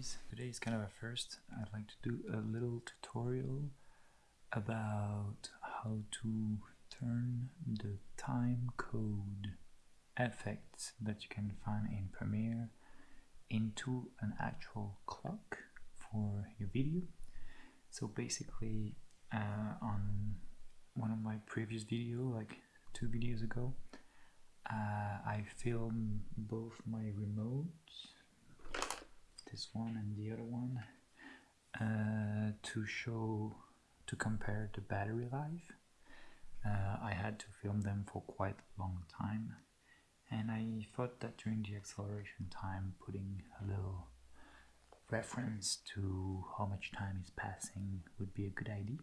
guys, today is kind of a first. I'd like to do a little tutorial about how to turn the time code effects that you can find in Premiere into an actual clock for your video. So basically uh, on one of my previous video, like two videos ago, uh, I filmed both my remotes this one and the other one uh, to show to compare the battery life uh, I had to film them for quite a long time and I thought that during the acceleration time putting a little reference to how much time is passing would be a good idea.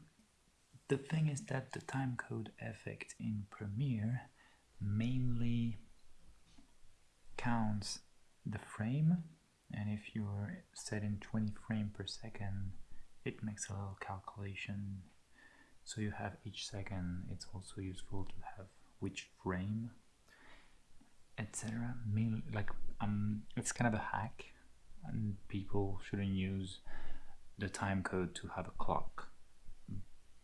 The thing is that the timecode effect in Premiere mainly counts the frame and if you're setting 20 frame per second it makes a little calculation. So you have each second it's also useful to have which frame etc like um it's kind of a hack and people shouldn't use the time code to have a clock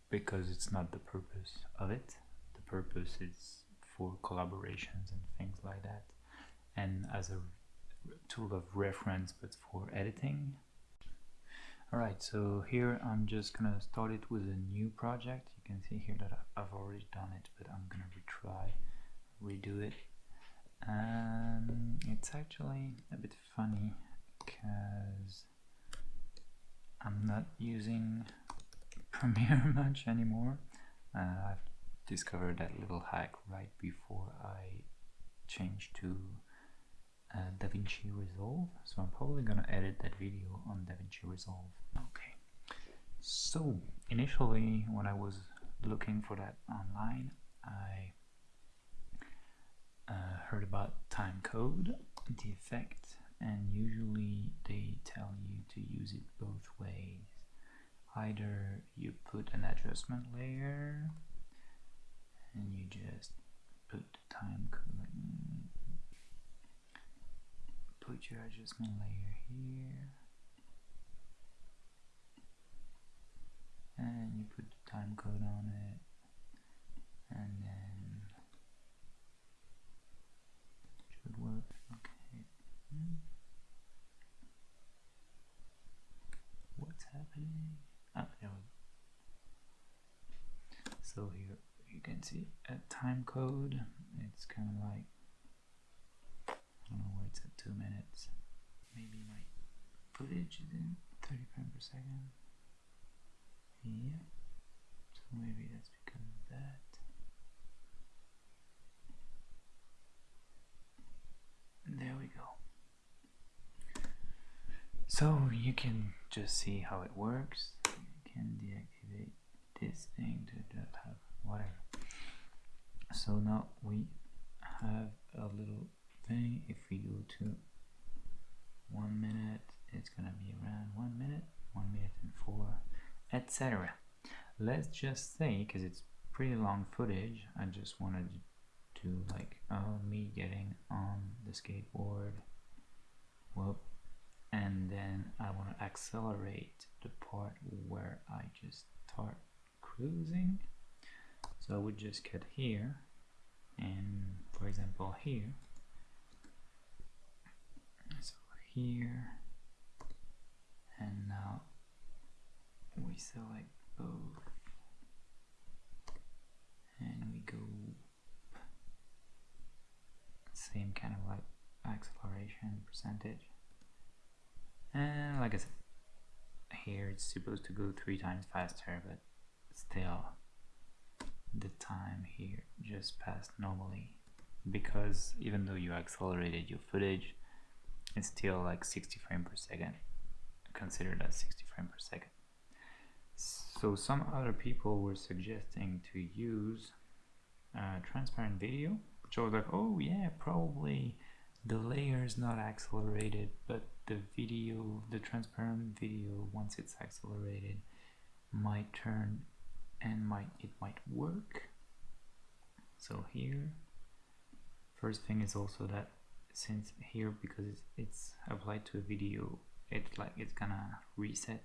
because it's not the purpose of it. The purpose is for collaborations and things like that. And as a tool of reference but for editing. Alright so here I'm just gonna start it with a new project. You can see here that I've already done it but I'm gonna retry redo it. And it's actually a bit funny because I'm not using Premiere much anymore. Uh, I've discovered that little hack right before I changed to uh, DaVinci Resolve. So I'm probably gonna edit that video on DaVinci Resolve. Okay. So initially when I was looking for that online I uh, heard about time code the effect and usually they tell you to use it both ways. Either you put an adjustment layer and you just put the time code put your adjustment layer here. And you put the time code on it. And then should work. Okay. What's happening? Ah, there we go. so here you can see a time code. It's kind of like 2 minutes. Maybe my footage is in 30 frames per second. Yeah. So maybe that's because of that. There we go. So you can just see how it works. You can deactivate this thing to have whatever. So now we have a little thing. If we go to one minute it's gonna be around one minute one minute and four etc let's just say because it's pretty long footage I just wanted to like oh me getting on the skateboard whoop and then I want to accelerate the part where I just start cruising. So I would just cut here and for example here here. And now we select both. And we go same kind of like acceleration percentage. And like I said here it's supposed to go three times faster but still the time here just passed normally. Because even though you accelerated your footage it's still like 60 frames per second. Considered as 60 frames per second. So some other people were suggesting to use uh, transparent video which I was like oh yeah probably the layer is not accelerated but the video the transparent video once it's accelerated might turn and might it might work. So here first thing is also that since here because it's, it's applied to a video it's like it's gonna reset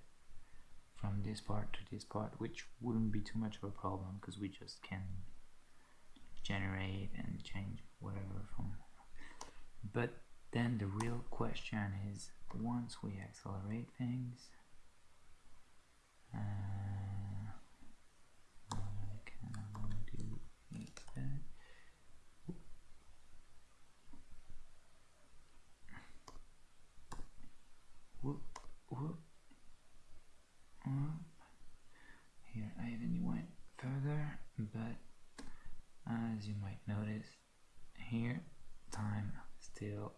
from this part to this part which wouldn't be too much of a problem because we just can generate and change whatever from but then the real question is once we accelerate things uh, what I kind of want to do is that whoop, whoop, whoop. Here I even went further, but as you might notice, here time still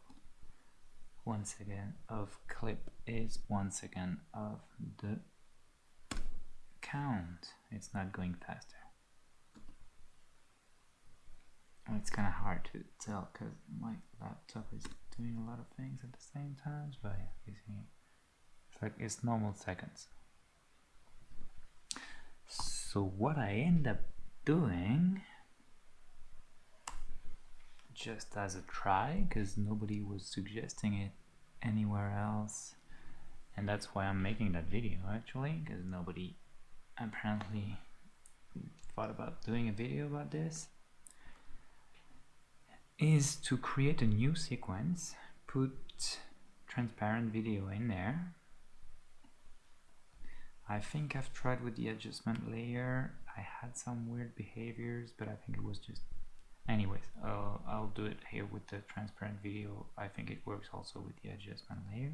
one second of clip is one second of the count. It's not going faster. Oh, it's kind of hard to tell because my laptop is doing a lot of things at the same time, but you see, it's like it's normal seconds. So what I end up doing, just as a try, because nobody was suggesting it anywhere else, and that's why I'm making that video actually, because nobody apparently thought about doing a video about this is to create a new sequence, put transparent video in there. I think I've tried with the adjustment layer. I had some weird behaviors, but I think it was just... Anyways, uh, I'll do it here with the transparent video. I think it works also with the adjustment layer.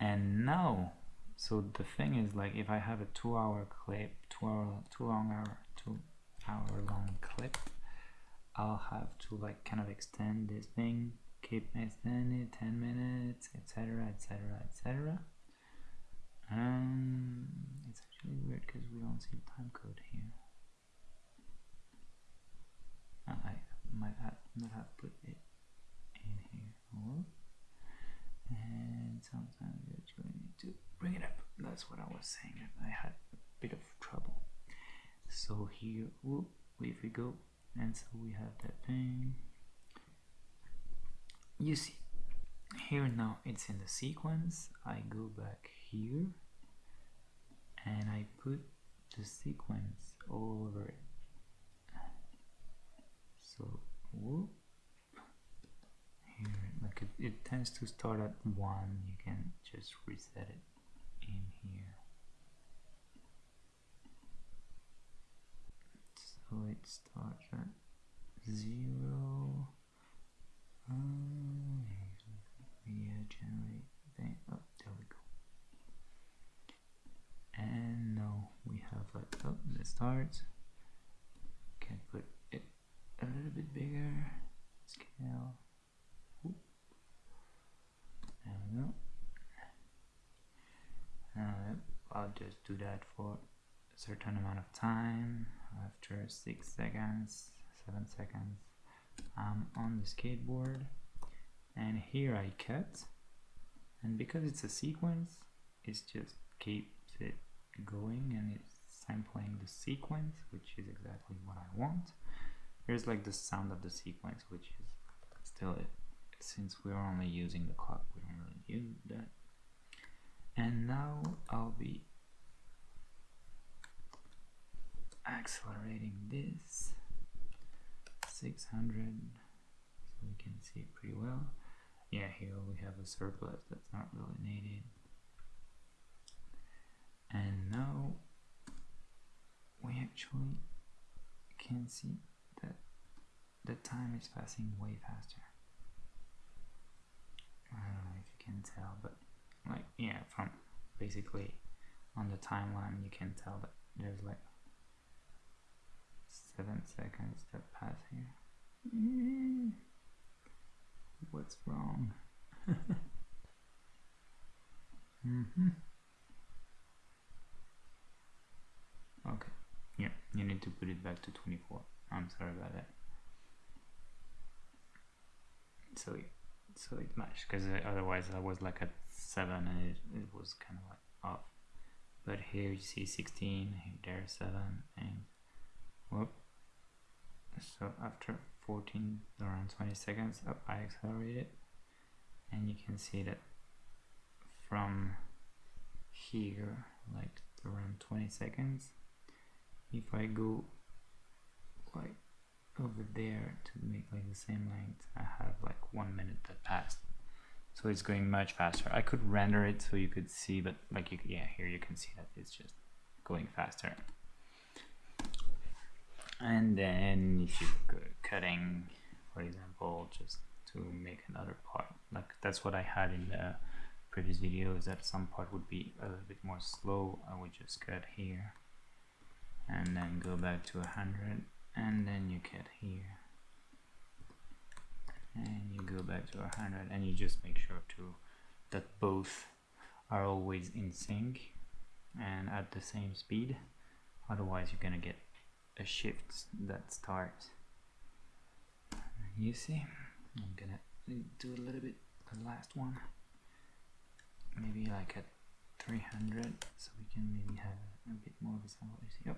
And now, so the thing is like if I have a two hour clip, two hour, two long hour, two hour long clip, I'll have to like kind of extend this thing, keep extending it, 10 minutes, etc, etc, etc. Um, it's actually weird because we don't see time code here. Uh, I might have not have put it in here. And sometimes you actually need to bring it up. That's what I was saying. I had a bit of trouble. So here, whoop, if we go and so we have that thing you see here now it's in the sequence I go back here and I put the sequence all over it so here like it, it tends to start at one. You can just reset it in here. So it starts at zero. Um, yeah generate thing. Oh there we go. And now we have like oh put it a little bit bigger. Scale. Oop. there we go. I'll just do that for a certain amount of time. After 6 seconds 7 seconds I'm on the skateboard. And here I cut. And because it's a sequence it just keeps it going and it's sampling the sequence which is exactly what I want here's like the sound of the sequence which is still it since we're only using the clock we don't really use that. And now I'll be accelerating this 600 so we can see it pretty well. Yeah here we have a surplus that's not really needed. And now we actually can see the time is passing way faster I don't know if you can tell but like yeah from basically on the timeline you can tell that there's like seven seconds that pass here. What's wrong? mm -hmm. Okay, yeah, you need to put it back to 24. I'm sorry about that. So, so it matched because uh, otherwise I was like at 7 and it, it was kind of like off. But here you see 16, here there's 7, and whoop, so after 14 around 20 seconds up I accelerate it and you can see that from here like around 20 seconds if I go like over there to make like the same length. I have like one minute that passed. So it's going much faster. I could render it so you could see but like you yeah here you can see that it's just going faster. And then if you go cutting for example just to make another part like that's what I had in the previous video is that some part would be a little bit more slow. I would just cut here and then go back to 100 and then you cut here. And you go back to 100 and you just make sure to that both are always in sync and at the same speed. Otherwise you're gonna get a shift that starts. You see I'm gonna do a little bit the last one. Maybe like at 300 so we can maybe have a bit more visibility yep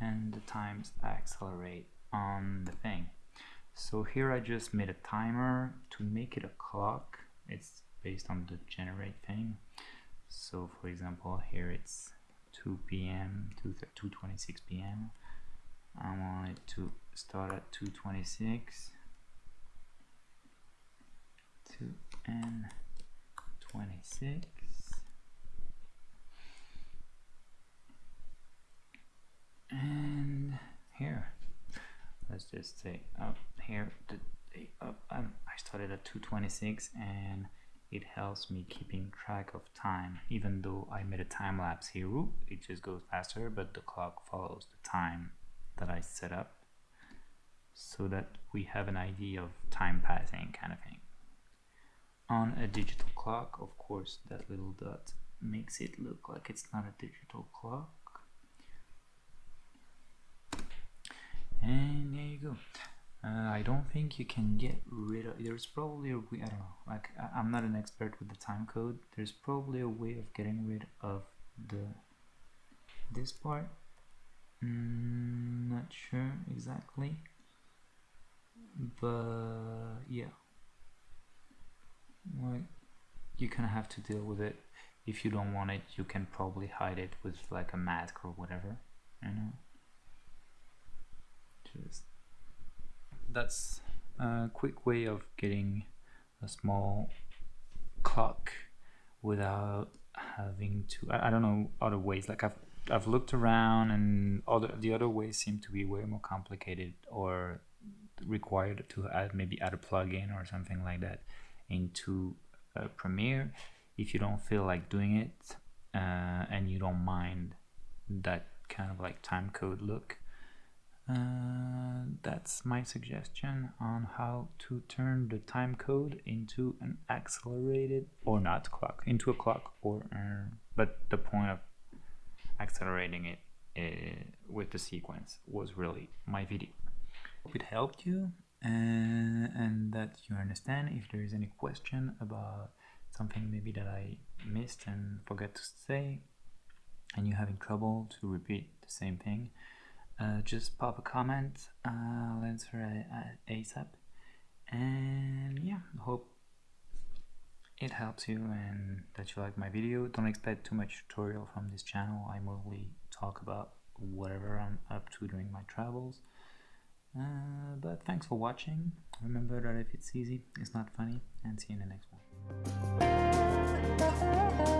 and the times I accelerate on the thing so here I just made a timer to make it a clock it's based on the generate thing so for example here it's 2 p.m. to 2:26 p.m. I want it to start at 2:26 to n 26 and here. Let's just say up here the um, I started at 226 and it helps me keeping track of time. Even though I made a time lapse here it just goes faster but the clock follows the time that I set up so that we have an idea of time passing kind of thing. On a digital clock of course that little dot makes it look like it's not a digital clock and there you go uh, I don't think you can get rid of there's probably a way I don't know like I, am not an expert with the time code. There's probably a way of getting rid of the this part. Mm, not sure exactly. But yeah. Like you kind of have to deal with it. If you don't want it you can probably hide it with like a mask or whatever you know? Just that's a quick way of getting a small clock without having to I, I, don't know other ways like I've I've looked around and other the other ways seem to be way more complicated or required to add maybe add a plugin or something like that into uh, Premiere if you don't feel like doing it uh, and you don't mind that kind of like time code look uh, that's my suggestion on how to turn the time code into an accelerated or not clock into a clock or uh, but the point of accelerating it uh, with the sequence was really my video. Hope it helped you uh, and that you understand if there is any question about something maybe that I missed and forgot to say and you're having trouble to repeat the same thing uh, just pop a comment uh, answer it ASAP and yeah hope it helps you and that you like my video. Don't expect too much tutorial from this channel. I mostly talk about whatever I'm up to during my travels. Uh, but thanks for watching. Remember that if it's easy it's not funny. And see you in the next one